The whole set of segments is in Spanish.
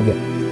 이 게.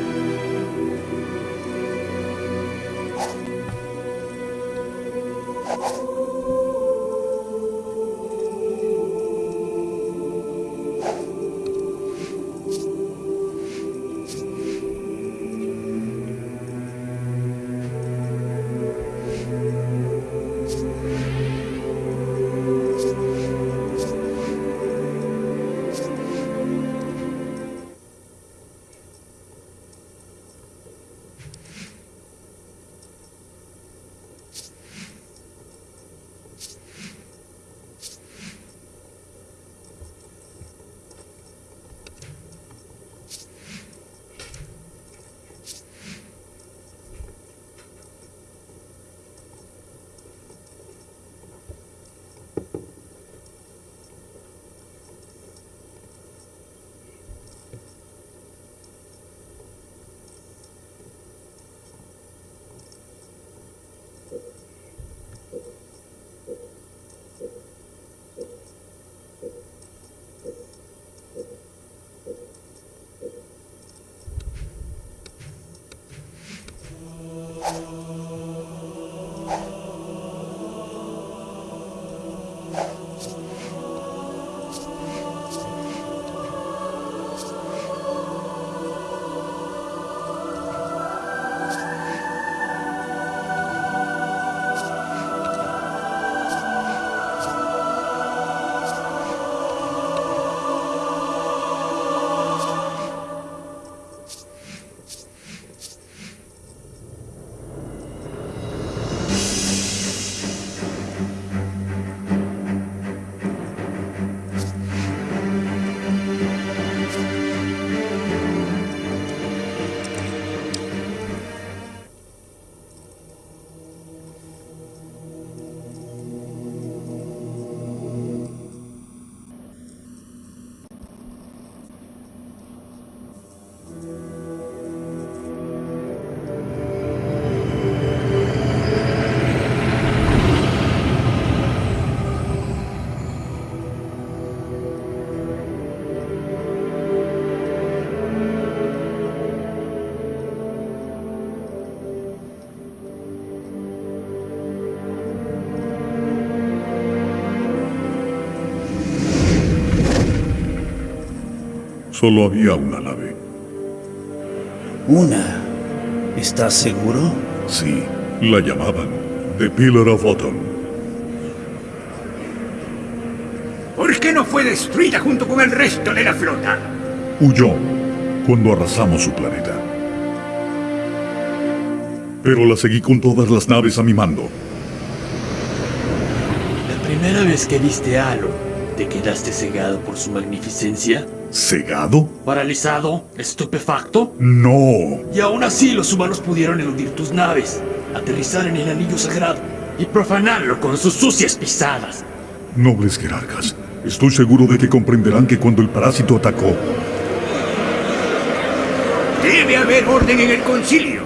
Solo había una nave. ¿Una? ¿Estás seguro? Sí, la llamaban The Pillar of Autumn. ¿Por qué no fue destruida junto con el resto de la flota? Huyó cuando arrasamos su planeta. Pero la seguí con todas las naves a mi mando. La primera vez que viste a Halo, ¿te quedaste cegado por su magnificencia? ¿Cegado? ¿Paralizado? ¿Estupefacto? No. Y aún así los humanos pudieron eludir tus naves, aterrizar en el anillo sagrado y profanarlo con sus sucias pisadas. Nobles jerarcas, estoy seguro de que comprenderán que cuando el parásito atacó, Debe haber orden en el concilio.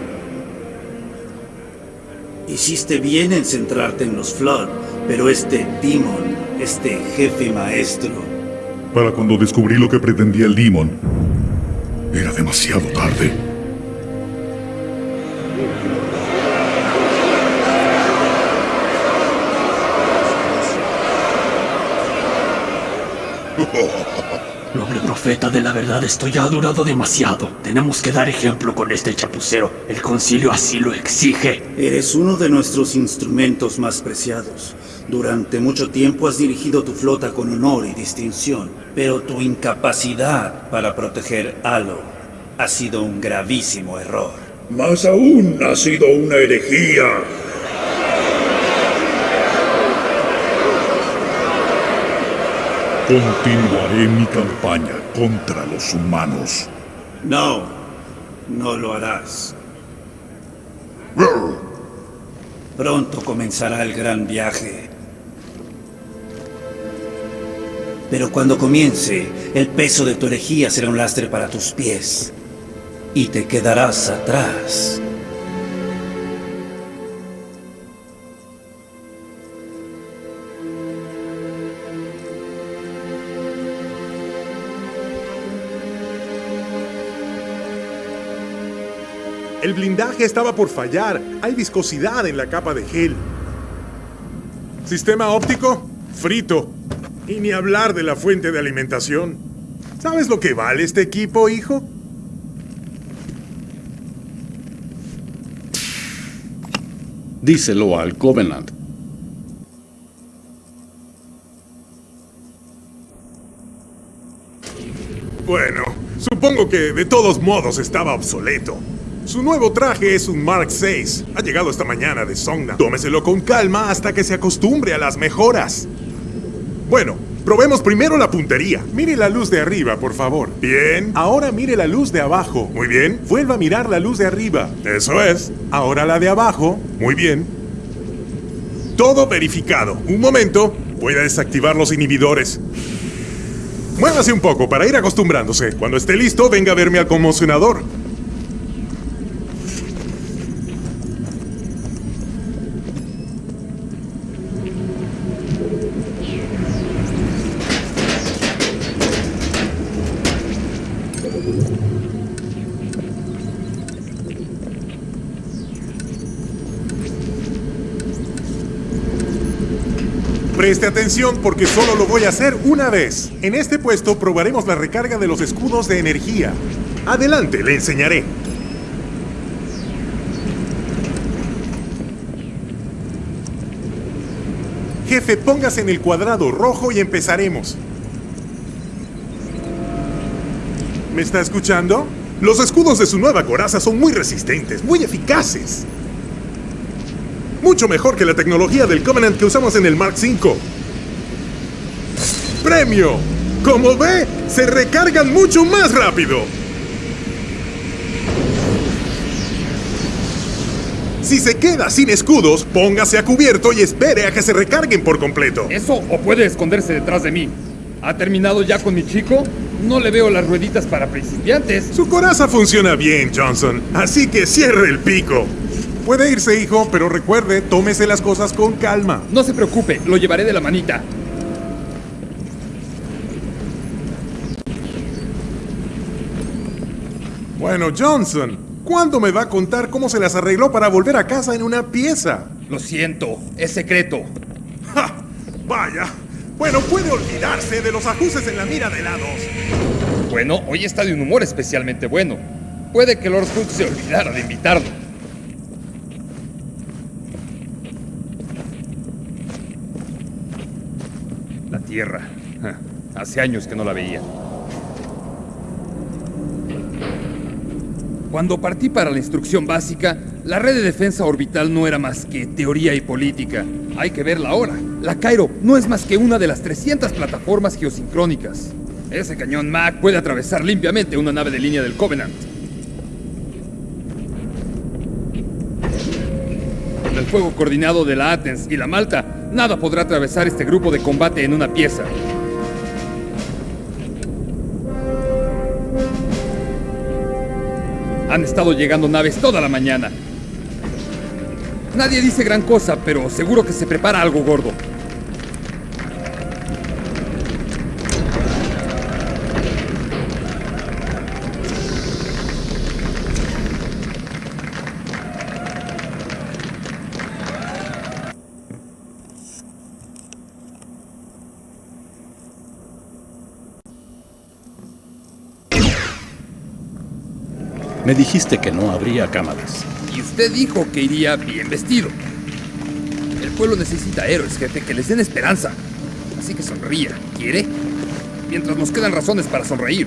Hiciste bien en centrarte en los Flood, pero este Demon, este jefe maestro, para cuando descubrí lo que pretendía el Demon, era demasiado tarde. Profeta de la verdad, esto ya ha durado demasiado. Tenemos que dar ejemplo con este chapucero. El concilio así lo exige. eres uno de nuestros instrumentos más preciados. Durante mucho tiempo has dirigido tu flota con honor y distinción, pero tu incapacidad para proteger Halo ha sido un gravísimo error. Más aún ha sido una herejía. Continuaré mi campaña contra los humanos. No, no lo harás. Pronto comenzará el gran viaje. Pero cuando comience, el peso de tu herejía será un lastre para tus pies. Y te quedarás atrás. El blindaje estaba por fallar. Hay viscosidad en la capa de gel. Sistema óptico, frito. Y ni hablar de la fuente de alimentación. ¿Sabes lo que vale este equipo, hijo? Díselo al Covenant. Bueno, supongo que de todos modos estaba obsoleto. Su nuevo traje es un Mark VI. Ha llegado esta mañana de Songna. Tómeselo con calma hasta que se acostumbre a las mejoras. Bueno, probemos primero la puntería. Mire la luz de arriba, por favor. Bien. Ahora mire la luz de abajo. Muy bien. Vuelva a mirar la luz de arriba. Eso es. Ahora la de abajo. Muy bien. Todo verificado. Un momento. Voy a desactivar los inhibidores. Muévase un poco para ir acostumbrándose. Cuando esté listo, venga a verme al conmocionador. Preste atención porque solo lo voy a hacer una vez. En este puesto probaremos la recarga de los escudos de energía. Adelante, le enseñaré. Jefe, póngase en el cuadrado rojo y empezaremos. ¿Me está escuchando? Los escudos de su nueva coraza son muy resistentes, muy eficaces. Mucho mejor que la tecnología del Covenant que usamos en el Mark V. ¡Premio! Como ve, se recargan mucho más rápido. Si se queda sin escudos, póngase a cubierto y espere a que se recarguen por completo. Eso o puede esconderse detrás de mí. ¿Ha terminado ya con mi chico? No le veo las rueditas para principiantes. Su coraza funciona bien, Johnson, así que cierre el pico. Puede irse, hijo, pero recuerde, tómese las cosas con calma. No se preocupe, lo llevaré de la manita. Bueno, Johnson, ¿cuándo me va a contar cómo se las arregló para volver a casa en una pieza? Lo siento, es secreto. ¡Ja! Vaya. Bueno, puede olvidarse de los ajustes en la mira de lados. Bueno, hoy está de un humor especialmente bueno. Puede que Lord Hood se olvidara de invitarlo. La Ja, Hace años que no la veía. Cuando partí para la instrucción básica, la red de defensa orbital no era más que teoría y política. Hay que verla ahora. La Cairo no es más que una de las 300 plataformas geosincrónicas. Ese cañón Mac puede atravesar limpiamente una nave de línea del Covenant. El fuego coordinado de la Athens y la Malta, nada podrá atravesar este grupo de combate en una pieza. Han estado llegando naves toda la mañana. Nadie dice gran cosa, pero seguro que se prepara algo gordo. Me dijiste que no habría cámaras. Y usted dijo que iría bien vestido. El pueblo necesita héroes, jefe, que les den esperanza. Así que sonría. ¿Quiere? Mientras nos quedan razones para sonreír.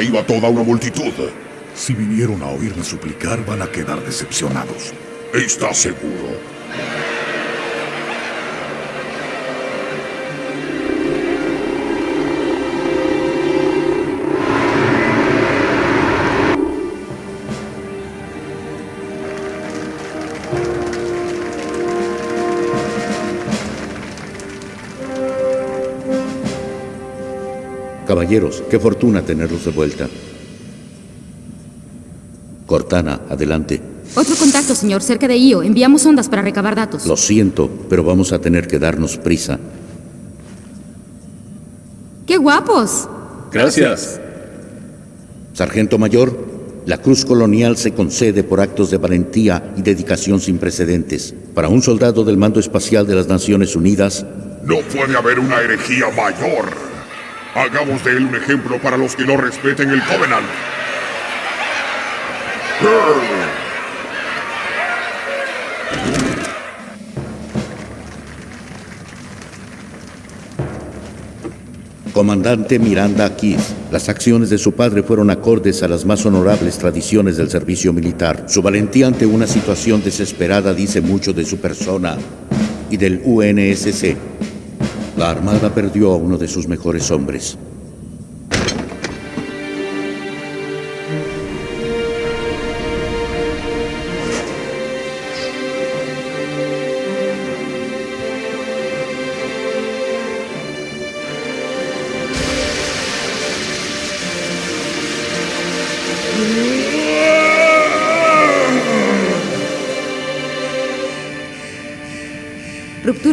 Atraído a toda una multitud. Si vinieron a oírme suplicar, van a quedar decepcionados. ¿Estás seguro? Caballeros, qué fortuna tenerlos de vuelta. Cortana, adelante. Otro contacto, señor, cerca de Io. Enviamos ondas para recabar datos. Lo siento, pero vamos a tener que darnos prisa. ¡Qué guapos! Gracias. Sargento Mayor, la Cruz Colonial se concede por actos de valentía y dedicación sin precedentes. Para un soldado del mando espacial de las Naciones Unidas, No puede haber una herejía mayor. Hagamos de él un ejemplo para los que no respeten el Covenant. Comandante Miranda Keith, las acciones de su padre fueron acordes a las más honorables tradiciones del servicio militar. Su valentía ante una situación desesperada dice mucho de su persona y del UNSC. La Armada perdió a uno de sus mejores hombres.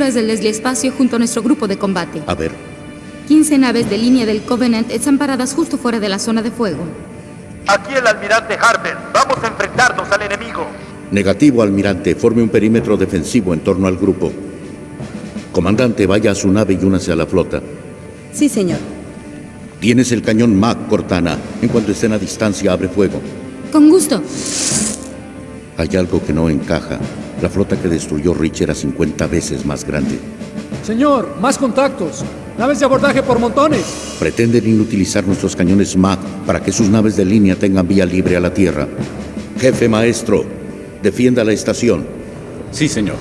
Rupturas del Leslie Espacio junto a nuestro grupo de combate. A ver, 15 naves de línea del Covenant están paradas justo fuera de la zona de fuego. Aquí el almirante Harper. Vamos a enfrentarnos al enemigo. negativo, almirante. Forme un perímetro defensivo en torno al grupo. Comandante, vaya a su nave y únase a la flota. Sí, señor. Tienes el cañón Mac, Cortana. En cuanto estén a distancia, abre fuego. Con gusto. Hay algo que no encaja. La flota que destruyó Rich era 50 veces más grande. Señor, más contactos. Naves de abordaje por montones. Pretenden inutilizar nuestros cañones MAC para que sus naves de línea tengan vía libre a la Tierra. Jefe maestro, defienda la estación. Sí, señor.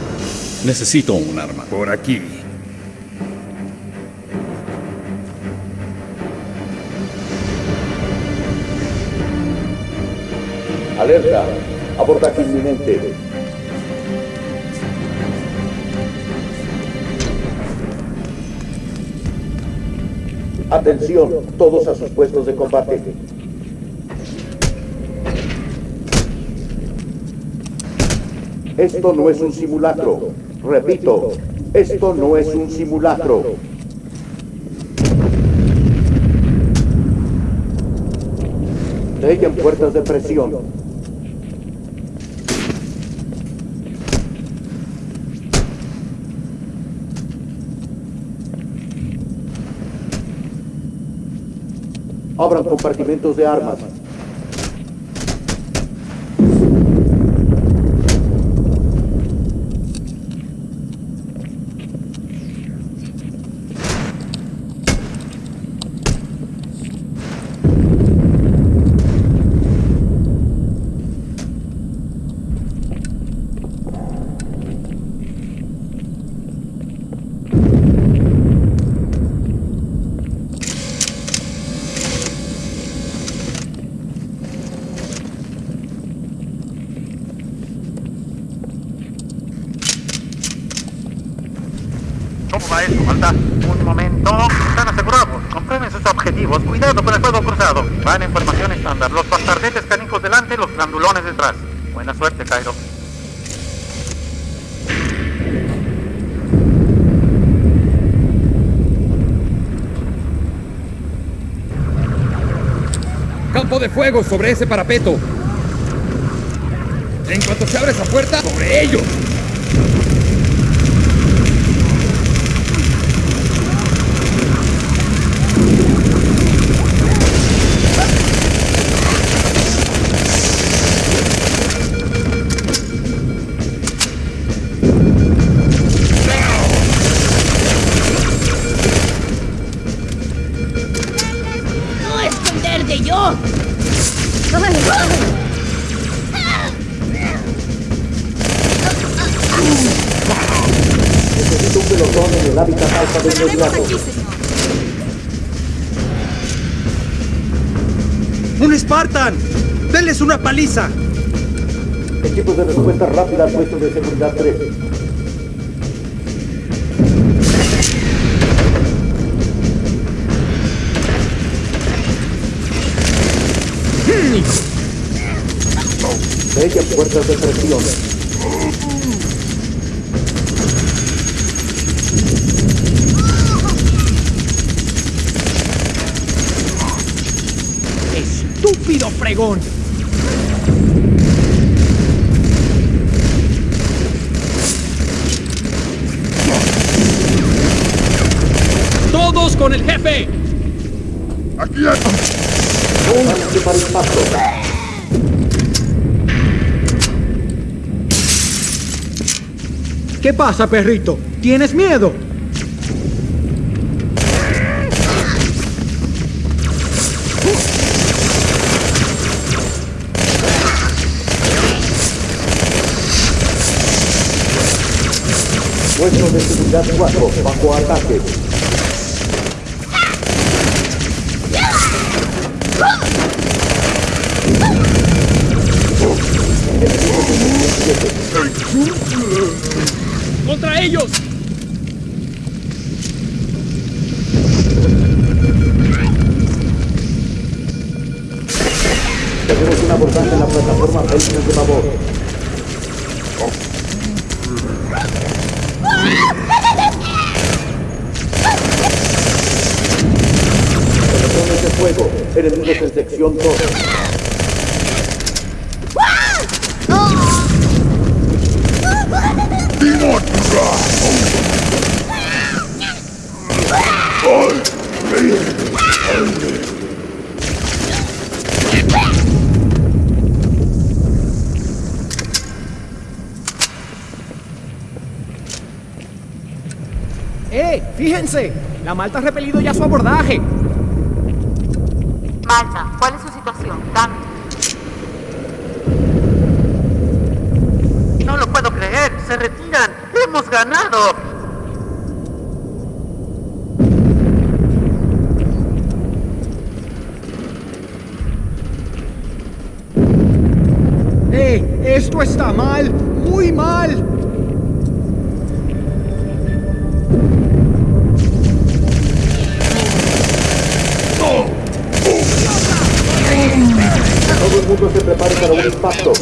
Necesito un arma. Por aquí. Alerta, abordaje inminente. Atención, todos a sus puestos de combate. Esto no es un simulacro. Repito, esto no es un simulacro. Sellen puertas de presión. Abran compartimentos de armas. ¿Cómo va eso, Malta? Un momento. Están asegurados. Comprueben sus Cuidado con el fuego cruzado. Van en formación estándar. Los bastardetes canijos delante, los grandulones detrás. Buena suerte, Cairo. Campo de fuego sobre ese parapeto. En cuanto se abre esa puerta, sobre ellos. Una paliza! Equipos de respuesta rápida al puesto de seguridad 3. pánico. Sellen puertas de presión. ¡Estúpido fregón! Con el jefe! ¡Aquí Pónganse para el paso. ¿Qué pasa, perrito? ¿Tienes miedo? Puesto de seguridad 4 bajo ataque. ¡Contra ellos! Tenemos un abordaje en la plataforma Belgium de Babor. Pelotones de fuego. Enemigos en sección 2. La Malta ha repelido ya su abordaje. Mundo se prepare para un impacto.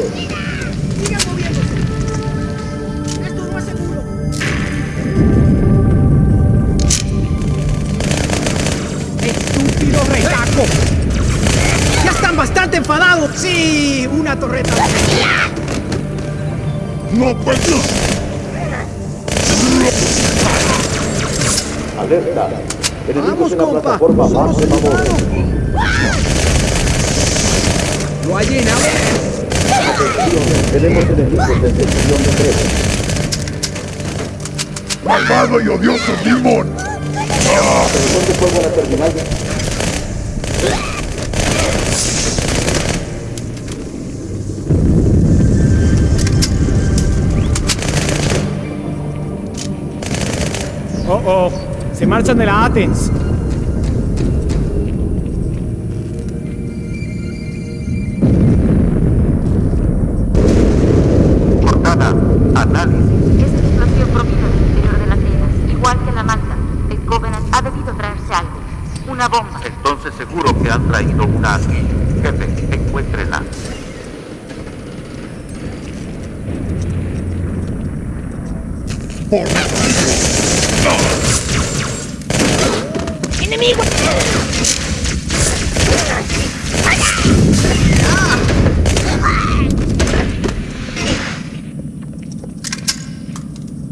¡Estúpido retaco! ¡Ya están bastante enfadados! ¡Sí! ¡Una torreta! ¡No puedo! Alerta. Enemigos ¡Vamos, en la compa! plataforma ¡Somos bajo de. ¡Lo ha llenado! Atención. Tenemos enemigos en sección 3. ¡Malvado y odioso Demon! Pelotón de fuego a la terminal. ¡Oh, oh! Se marchan de la Athens. Una bomba. Entonces seguro que han traído una aquí. Jefe, encuéntrenla. ¡Enemigo!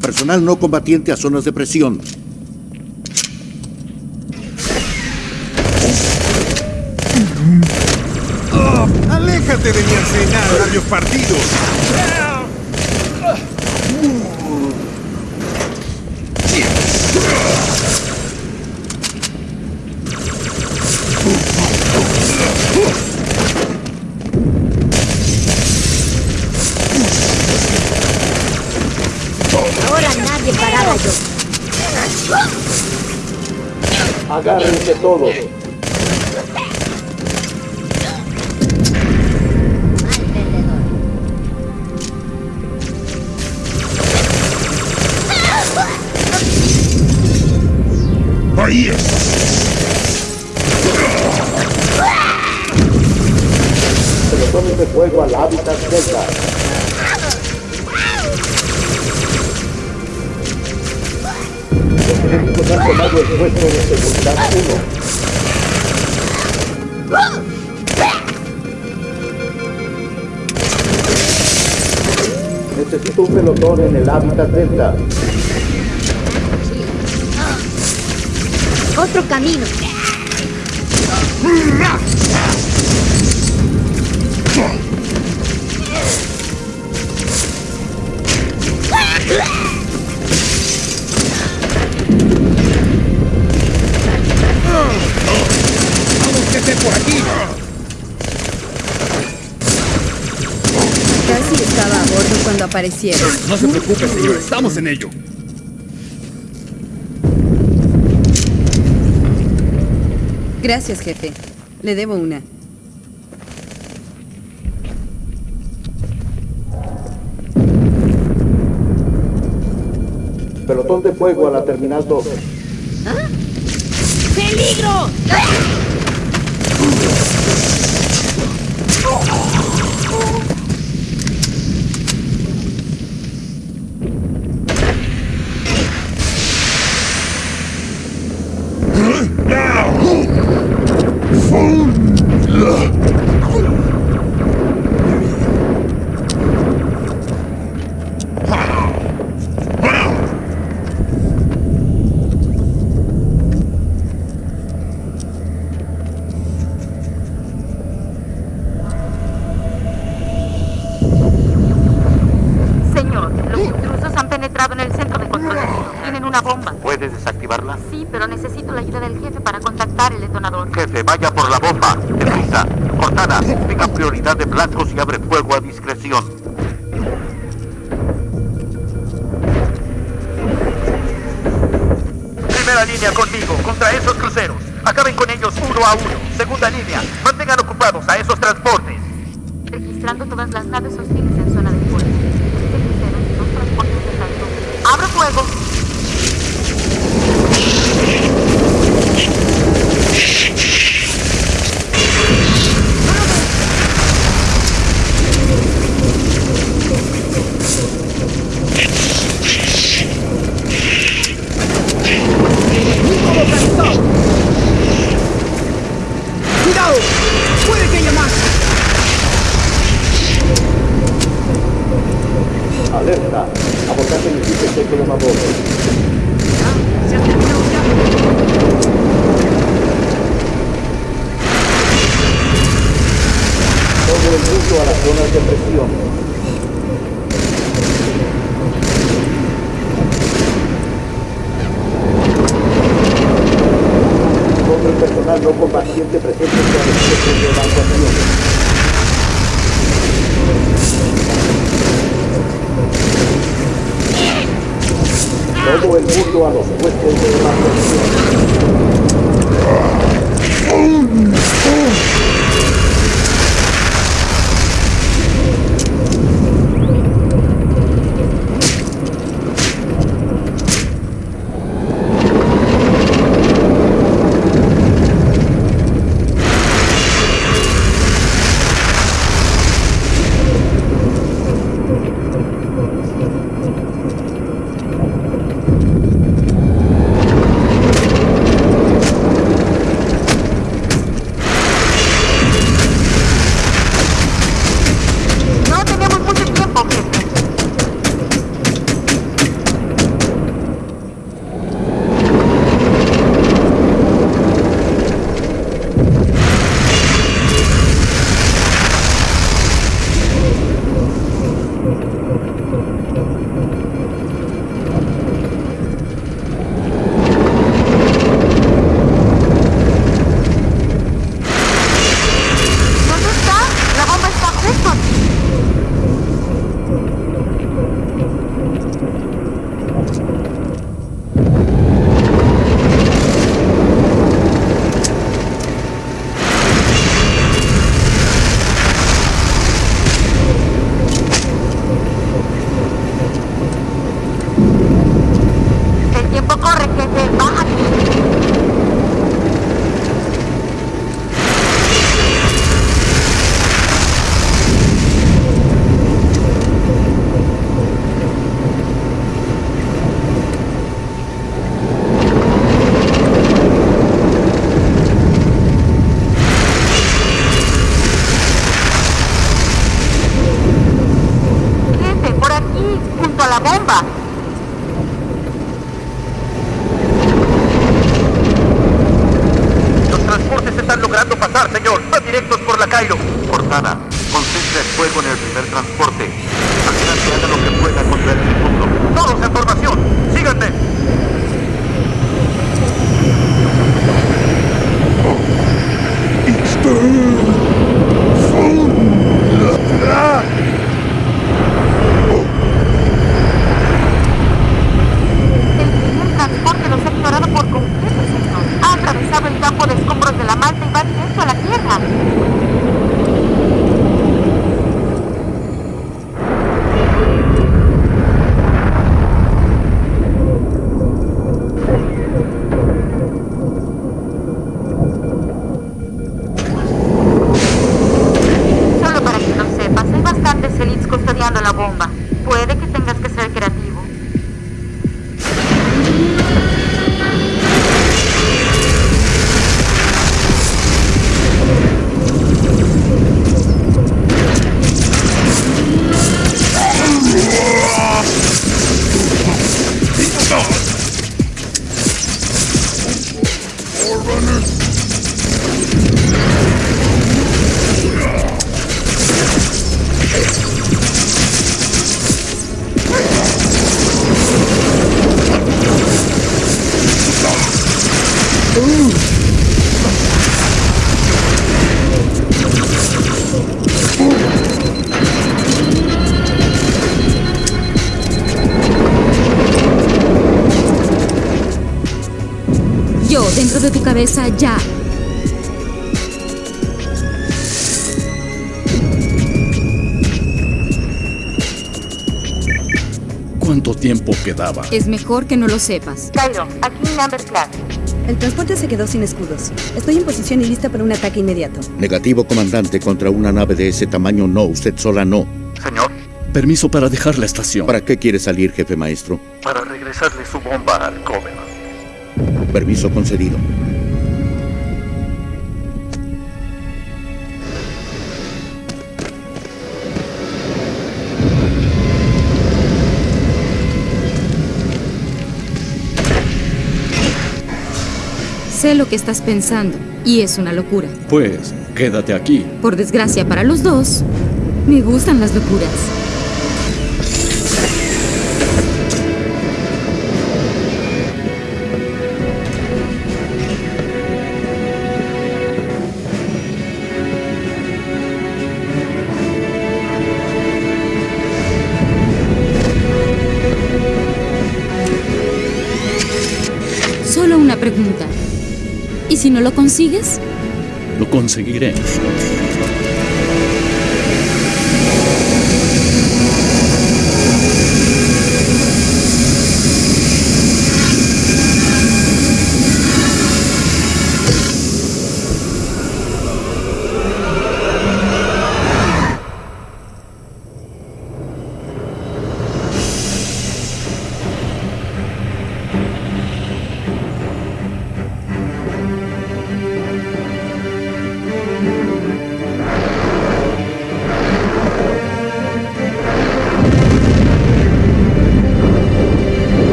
Personal no combatiente a zonas de presión. En el hábitat Delta. Otro camino. Bordo cuando aparecieron. No se preocupe, señor, estamos en ello. Gracias, jefe. Le debo una. Pelotón de fuego a la terminal 2. ¡Peligro! Señor, los intrusos han penetrado en el centro de control. Tienen una bomba. ¿Puedes desactivarla? Sí, pero necesito la ayuda del jefe para detonador. Jefe, vaya por la bomba. Deprisa. Cortana, tenga prioridad de blancos y abre fuego a discreción. Primera línea conmigo, contra esos cruceros. Acaben con ellos uno a uno. Segunda línea, mantengan ocupados a esos transportes. Registrando todas las naves hostiles en zona de fuego. Este crucero y dos transportes de salto. ¡Abre fuego! ¡Enemigo localizado! ¡Cuidado! ¡Puede que haya más! Alerta. Abordaje el equipo de Coloma Bordo. ¡Se ha terminado ya! Todo el mundo a las zonas de presión. Todo el personal no combatiente presente en el centro de evacuación. Todo el mundo a los puestos bomba. Los transportes están logrando pasar, señor. Van directos por la Cairo. Cortana, Es mejor que no lo sepas. Cairo, aquí Number Class. El transporte se quedó sin escudos. Estoy en posición y lista para un ataque inmediato. Negativo, comandante, contra una nave de ese tamaño no, usted sola no. Señor, Permiso para dejar la estación. ¿Para qué quiere salir, jefe maestro? para regresarle su bomba al Covenant. Permiso concedido. Sé lo que estás pensando, y es una locura. Pues, quédate aquí. Por desgracia para los dos, me gustan las locuras. ¿Y si no lo consigues? Lo conseguiré.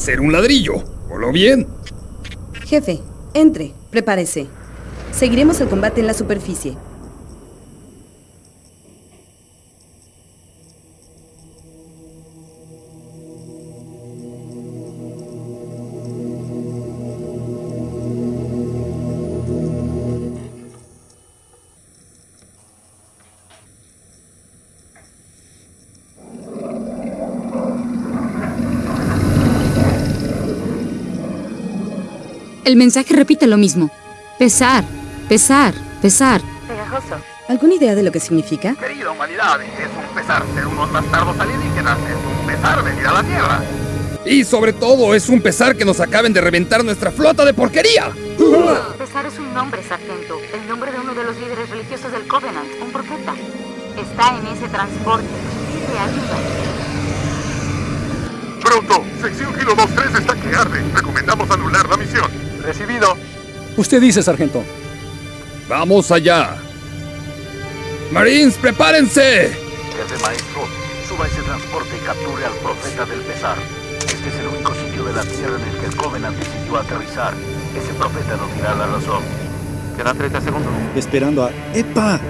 Hacer un ladrillo. ¿Voló bien? Jefe, entre, prepárese. Seguiremos el combate en la superficie. El mensaje repite lo mismo. Pesar, pesar, pesar. Pegajoso. ¿Alguna idea de lo que significa? Querida humanidad, es un pesar ser unos bastardos alienígenas. Es un pesar venir a la Tierra. Y sobre todo, es un pesar que nos acaben de reventar nuestra flota de porquería. Pesar es un nombre, sargento. El nombre de uno de los líderes religiosos del Covenant, un profeta. Está en ese transporte. Pide ayuda. Pronto, sección Kilo 23 está que arde. Recomendamos anular la misión. Recibido. Usted dice, sargento. Vamos allá. Marines, prepárense. Jefe maestro, suba ese transporte y capture al profeta del pesar. Este es el único sitio de la Tierra en el que el Covenant decidió aterrizar. Ese profeta nos dirá la razón. Quedan 30 segundos. Esperando a... ¡Epa!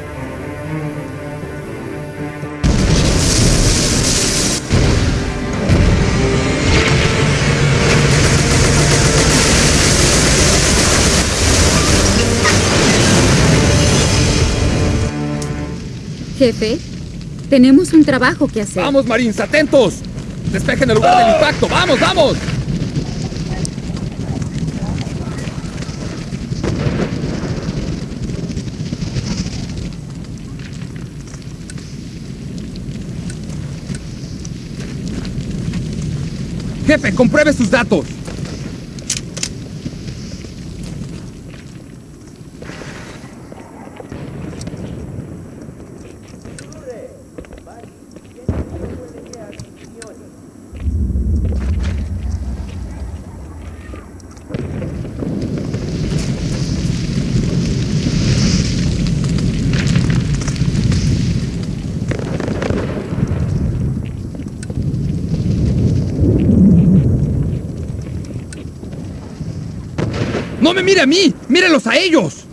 Jefe, tenemos un trabajo que hacer. Vamos, Marines, atentos. Despejen el lugar del impacto. Vamos, vamos. Jefe, compruebe sus datos. ¡No me mire a mí! ¡Mírelos a ellos!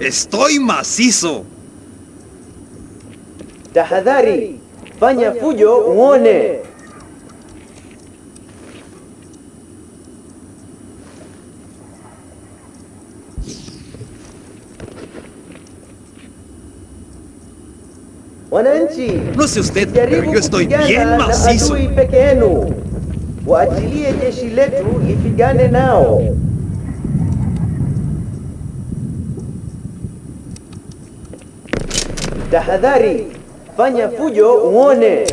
¡Estoy macizo! Tahadhari, fanya fujo uone. No sé usted, pero yo estoy bien macizo. Waachilie jeshi letu lipigane nao. Tahadhari, fanya fujo uone.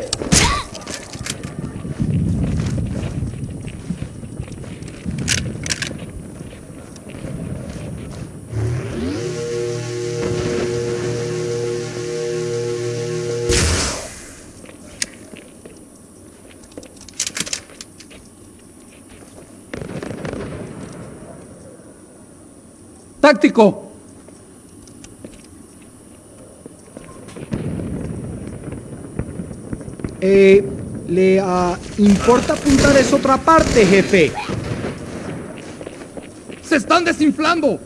¡Táctico! ¿Le ah, importa apuntar esa otra parte, jefe? ¡Se están desinflando!